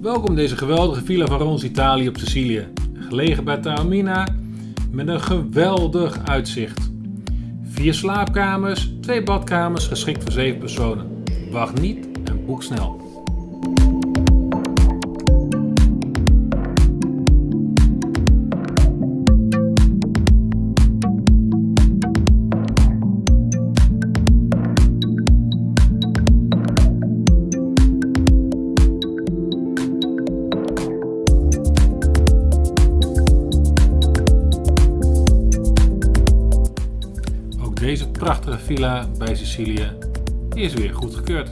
Welkom deze geweldige Villa van Rons Italië op Sicilië. Gelegen bij Taormina met een geweldig uitzicht. Vier slaapkamers, twee badkamers geschikt voor 7 personen. Wacht niet en boek snel. Deze prachtige villa bij Sicilië is weer goedgekeurd.